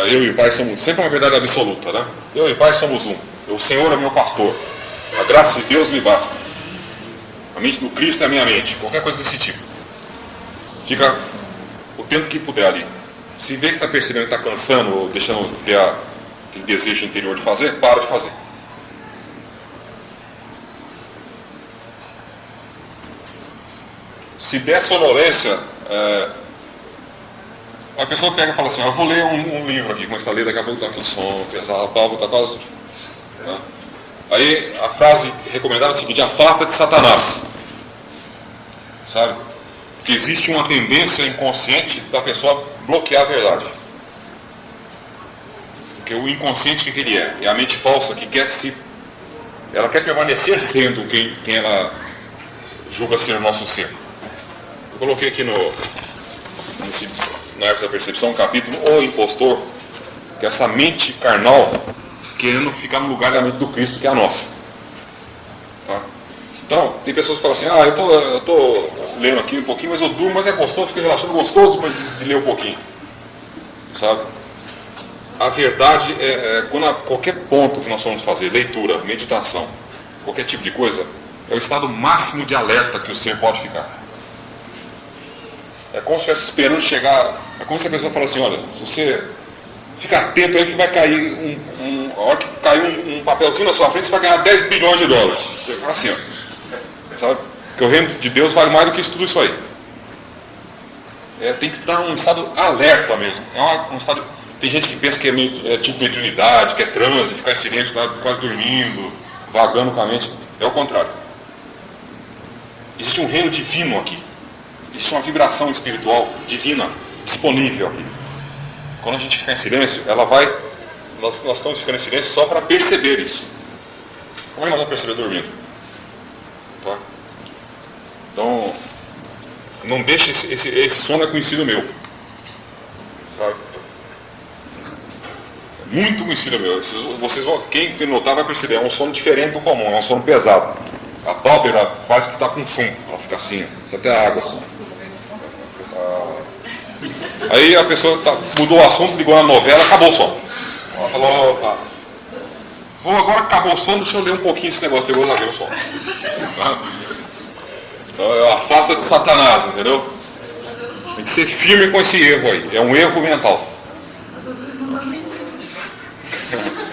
Eu e o Pai somos sempre uma verdade absoluta, né? Eu e o Pai somos um. O Senhor é meu pastor. A graça de Deus me basta. A mente do Cristo é a minha mente. Qualquer coisa desse tipo. Fica o tempo que puder ali. Se vê que está percebendo que está cansando ou deixando de ter a, aquele desejo interior de fazer, para de fazer. Se der sonolência, é, a pessoa pega e fala assim, eu vou ler um, um livro aqui, começa a ler, daqui a pouco está aquele som pesado, a palma está quase. Né? Aí a frase recomendada é a seguinte, afasta de Satanás. Sabe? Porque existe uma tendência inconsciente da pessoa bloquear a verdade. Porque o inconsciente que, que ele é? É a mente falsa que quer se. Ela quer permanecer sendo quem, quem ela julga ser o nosso ser. Eu coloquei aqui no, nesse, na arte da percepção um capítulo O Impostor, que é essa mente carnal querendo ficar no lugar da mente do Cristo, que é a nossa. Tá? Então, tem pessoas que falam assim, ah, eu tô, eu tô lendo aqui um pouquinho, mas eu durmo, mas é gostoso, fico relaxando gostoso depois de, de ler um pouquinho. Sabe? A verdade é, é quando a, qualquer ponto que nós vamos fazer, leitura, meditação, qualquer tipo de coisa, é o estado máximo de alerta que o ser pode ficar. É como se estivesse esperando chegar. É como se a pessoa falasse assim, olha, se você ficar atento aí que vai cair um, um a hora que cair um, um, papelzinho na sua frente, você vai ganhar 10 bilhões de dólares. Assim, ó. Sabe? Porque o reino de Deus vale mais do que isso, tudo isso aí. É, tem que estar um estado alerta mesmo. É uma, um estado. Tem gente que pensa que é, é tipo mediunidade, que é transe, ficar em silêncio, tá quase dormindo, vagando com a mente. É o contrário. Existe um reino divino aqui. Existe uma vibração espiritual divina disponível aqui. Quando a gente ficar em silêncio, ela vai. Nós, nós estamos ficando em silêncio só para perceber isso. Como é que nós vamos perceber dormindo? Tá? Então, não deixe esse, esse, esse sono é conhecido meu. Sabe? Muito conhecido meu. Vocês vão, quem notar vai perceber, é um sono diferente do comum, é um sono pesado. A pálpebra quase que está com chumbo, ela fica assim, só tem a água assim. Aí a pessoa tá, mudou o assunto, ligou na novela, acabou o sono. Ela falou, tá. Agora acabou o sono, deixa eu ler um pouquinho esse negócio, eu vou ver o sono. Então, afasta de Satanás, entendeu? Tem que ser firme com esse erro aí. É um erro mental.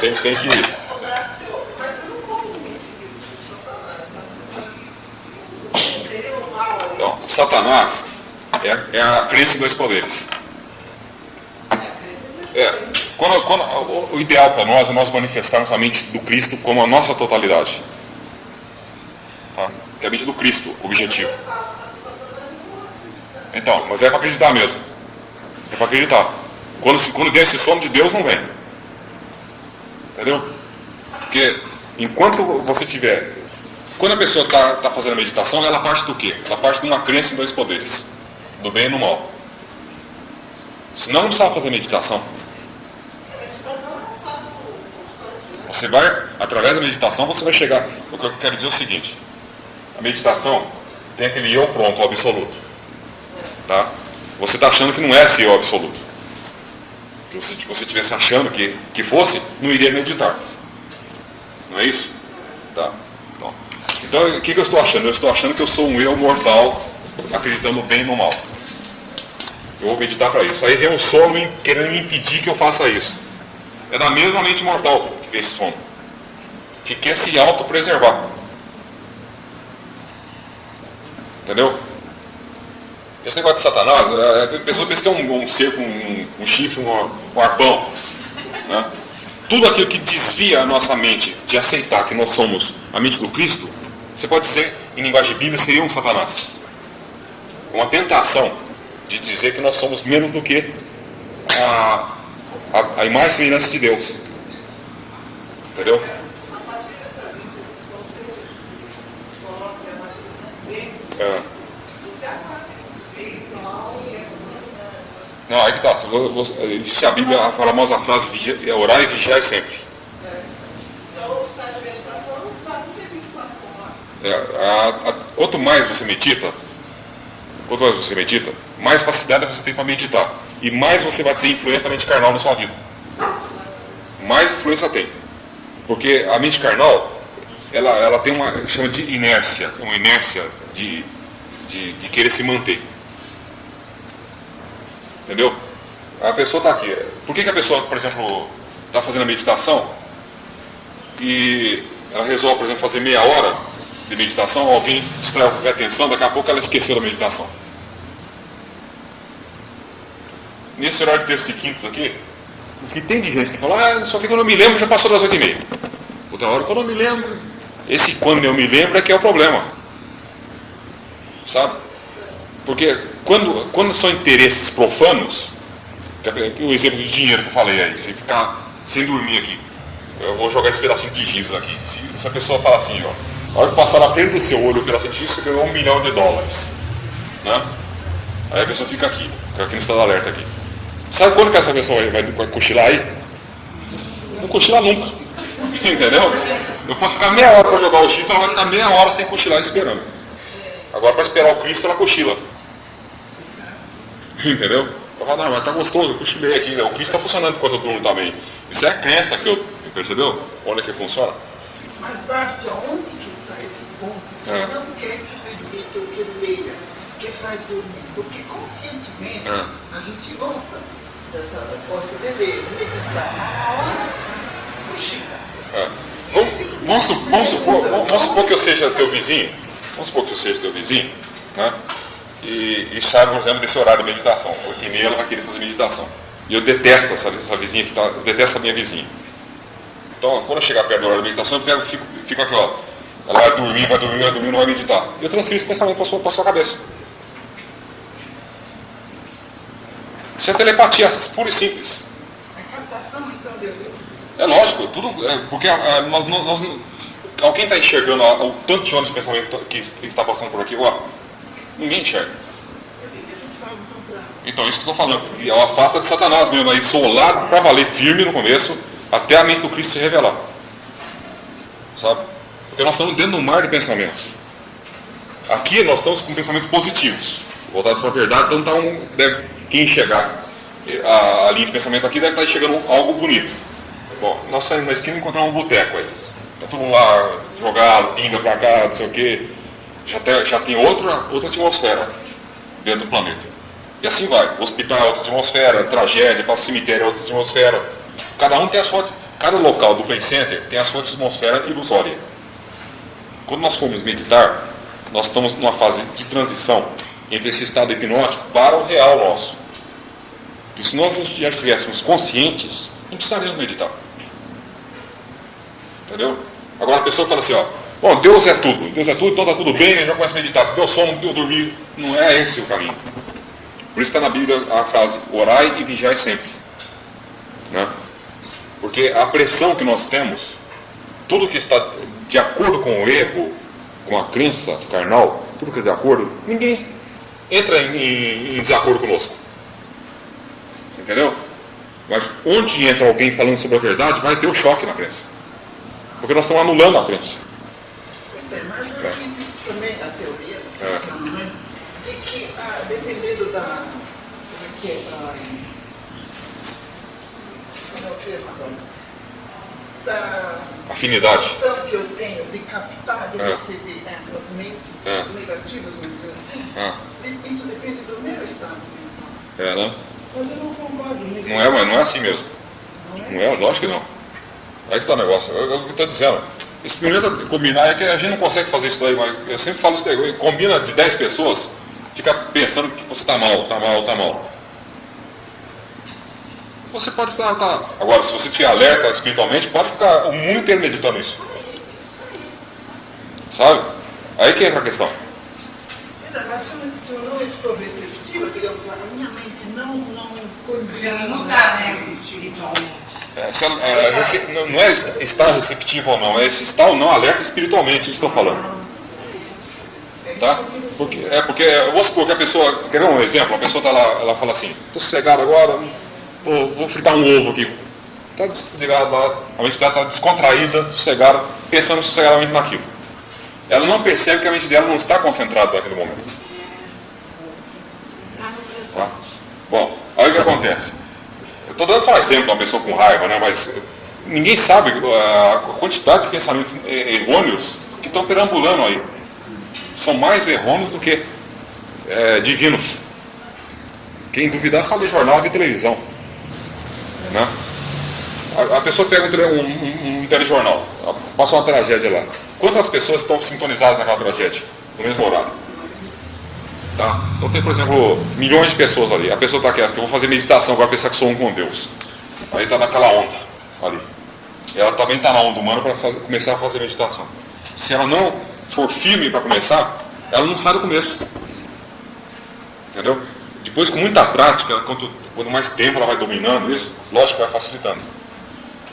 Tem, tem que. Então, Satanás é, é a em dois poderes. É, quando, quando, o ideal para nós é nós manifestarmos a mente do Cristo como a nossa totalidade. Tá? Que é a mente do Cristo, objetivo. Então, mas é para acreditar mesmo. É para acreditar. Quando, quando vem esse sono de Deus, não vem. Entendeu? Porque enquanto você tiver. Quando a pessoa está tá fazendo a meditação, ela parte do quê? Ela parte de uma crença em dois poderes: do bem e do mal. Senão não precisava fazer meditação. Você vai, através da meditação, você vai chegar. O que eu quero dizer é o seguinte: a meditação tem aquele eu pronto, o absoluto. Tá? Você está achando que não é esse eu absoluto. Se você estivesse achando que, que fosse, não iria meditar. Não é isso? Tá. Então, o que, que eu estou achando? Eu estou achando que eu sou um eu mortal, acreditando bem no mal. Eu vou meditar para isso. Aí vem um sono querendo me impedir que eu faça isso. É da mesma mente mortal que vem esse sono. Que quer se autopreservar. Entendeu? Esse negócio de Satanás, é, a pessoa pensa que é um, um ser com um, um chifre, um, um arpão. Né? Tudo aquilo que desvia a nossa mente de aceitar que nós somos a mente do Cristo, você pode dizer, em linguagem bíblica, seria um Satanás. Uma tentação de dizer que nós somos menos do que a, a, a imagem e semelhança de Deus. Entendeu? É. Não, aí que tá. Existe a Bíblia, a famosa frase, é orar e vigiar sempre. É, a, a, quanto mais você medita, quanto mais você medita, mais facilidade você tem para meditar. E mais você vai ter influência da mente carnal na sua vida. Mais influência tem. Porque a mente carnal, ela, ela tem uma, chama de inércia, uma inércia de, de, de querer se manter. Entendeu? A pessoa está aqui. Por que, que a pessoa, por exemplo, está fazendo a meditação e ela resolve, por exemplo, fazer meia hora de meditação, alguém distrai a atenção, daqui a pouco ela esqueceu da meditação. Nesse horário de terça e quintos aqui, o que tem de gente que fala, ah, só que eu não me lembro, já passou das oito e meia. Outra hora que eu não me lembro. Esse quando eu me lembro é que é o problema. Sabe? Porque quando, quando são interesses profanos, é o exemplo de dinheiro que eu falei aí, você ficar sem dormir aqui. Eu vou jogar esse pedacinho de giz aqui. Se, se a pessoa fala assim, ó, a hora que passar na frente do seu olho de giz, você ganhou um milhão de dólares. Né? Aí a pessoa fica aqui, fica aqui no estado alerta aqui. Sabe quando que essa pessoa vai, vai cochilar aí? Não cochila nunca. Entendeu? Eu posso ficar meia hora para jogar o X, ela vai ficar meia hora sem cochilar esperando. Agora para esperar o Cristo ela cochila. Entendeu? Eu falo, não, mas tá gostoso, eu cochilei aqui, né? o Cristo está funcionando enquanto eu durmo também. Isso é a crença que eu. Percebeu? Olha que funciona. Mas Bart, onde que está esse ponto? Que é. não quer que medite ou que leia, que faz dormir. Porque conscientemente é. a gente gosta dessa gosta de ler, meditar. A hora cochila. É. Vamos, vamos, supor, vamos supor que eu seja teu vizinho. Vamos supor que eu seja teu vizinho, né? E, e sabe, por exemplo, desse horário de meditação. 8 e meia ela vai querer fazer meditação. E eu detesto essa, essa vizinha que está, eu detesto a minha vizinha. Então, quando eu chegar perto do horário de meditação, eu pego, fico, fico aqui, ó. Ela vai dormir, vai dormir, vai dormir, não vai meditar. E eu transfiro esse pensamento para a sua, sua cabeça. Isso é telepatia pura e simples. É captação, então, de Deus. É lógico, tudo. É, porque a, nós, nós, alguém está enxergando o tanto de ondas de pensamento que está passando por aqui? Ó, ninguém enxerga. Então, isso que eu estou falando, é uma afasta de Satanás mesmo, aí solado para valer firme no começo, até a mente do Cristo se revelar. Sabe? Porque nós estamos dentro de um mar de pensamentos. Aqui nós estamos com pensamentos positivos, voltados para a verdade, então tá um, deve, quem chegar a, a linha de pensamento aqui deve estar enxergando algo bonito. Bom, nós saímos na esquina e encontramos um boteco aí. Está todo mundo lá jogado, pinga para cá, não sei o quê. Já tem, já tem outra, outra atmosfera dentro do planeta. E assim vai. Hospital é outra atmosfera, tragédia, o cemitério é outra atmosfera. Cada um tem a sua. Cada local do Play Center tem a sua atmosfera ilusória. Quando nós formos meditar, nós estamos numa fase de transição entre esse estado hipnótico para o real nosso. E se nós já estivéssemos conscientes, não precisaríamos meditar. Entendeu? Agora a pessoa fala assim, ó, bom, Deus é tudo, Deus é tudo, então está tudo bem, eu já começo a meditar, deu sono, deu dormir. Não é esse o caminho. Por isso está na Bíblia a frase, orai e vigiai sempre. Né? Porque a pressão que nós temos, tudo que está de acordo com o erro, com a crença carnal, tudo que é de acordo, ninguém entra em, em, em desacordo conosco. Entendeu? Mas onde entra alguém falando sobre a verdade, vai ter o um choque na crença. Porque nós estamos anulando a crença. Pois é, mas é. existe também a teoria é. de que, ah, dependendo da. Como é que é? Ah, como é o termo agora? Da afinidade que eu tenho de captar, de é. receber essas mentes é. negativas, vamos dizer assim, é. isso depende do meu estado. É, né? Mas eu não concordo nisso. Não é, mas não é assim mesmo. Não é, não é lógico que não. Aí que está o negócio. É o que estou dizendo. Experimenta combinar, é que a gente não consegue fazer isso daí, mas eu sempre falo isso daí. Combina de 10 pessoas, fica pensando que você está mal, está mal, está mal. Você pode estar. Tá. Agora, se você tiver alerta espiritualmente, pode ficar o mundo inteiro meditando isso. Sabe? Aí que entra a questão. Mas se eu não estou receptiva, digamos, a minha mente não, não condiciona. Não está né, espiritualmente. É, é, não é estar receptivo ou não, é se está ou não alerta espiritualmente, isso que eu estou falando. Tá? Porque, é porque, vamos supor que a pessoa, quer ver um exemplo? A pessoa está lá, ela fala assim, estou sossegado agora, vou, vou fritar um ovo aqui. Está desligado a mente dela está descontraída, sossegada, pensando sossegadamente naquilo. Ela não percebe que a mente dela não está concentrada naquele momento. Aí o que acontece? Eu estou dando só exemplo de uma pessoa com raiva, né? mas ninguém sabe a quantidade de pensamentos errôneos que estão perambulando aí. São mais errôneos do que é, divinos. Quem duvidar só lê jornal e televisão. Né? A, a pessoa pega um, um, um telejornal, passa uma tragédia lá. Quantas pessoas estão sintonizadas naquela tragédia? No mesmo horário? Tá? Então tem, por exemplo, milhões de pessoas ali. A pessoa está quieta, eu vou fazer meditação, agora pensar que sou um com Deus. Aí está naquela onda ali. Ela também está na onda humana para começar a fazer meditação. Se ela não for firme para começar, ela não sai do começo. Entendeu? Depois, com muita prática, quanto, quanto mais tempo ela vai dominando isso, lógico vai facilitando.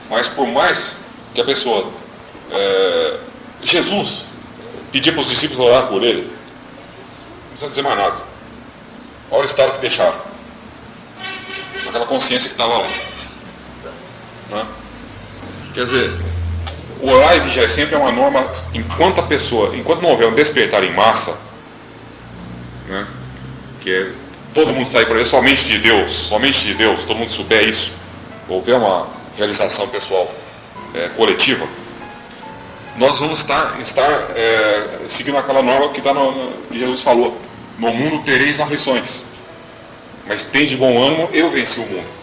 Mas por mais que a pessoa. É, Jesus pedia para os discípulos orar por ele, não precisa dizer mais nada. Olha o estado que deixaram. Aquela consciência que estava lá. Né? Quer dizer, o orar e vigiar sempre é uma norma, enquanto a pessoa, enquanto não houver um despertar em massa, né, que é todo mundo sair por aí, somente de Deus, somente de Deus, todo mundo souber isso, houver uma realização pessoal é, coletiva, nós vamos estar, estar é, seguindo aquela norma que, tá no, que Jesus falou, no mundo tereis aflições, mas tem de bom ânimo, eu venci o mundo.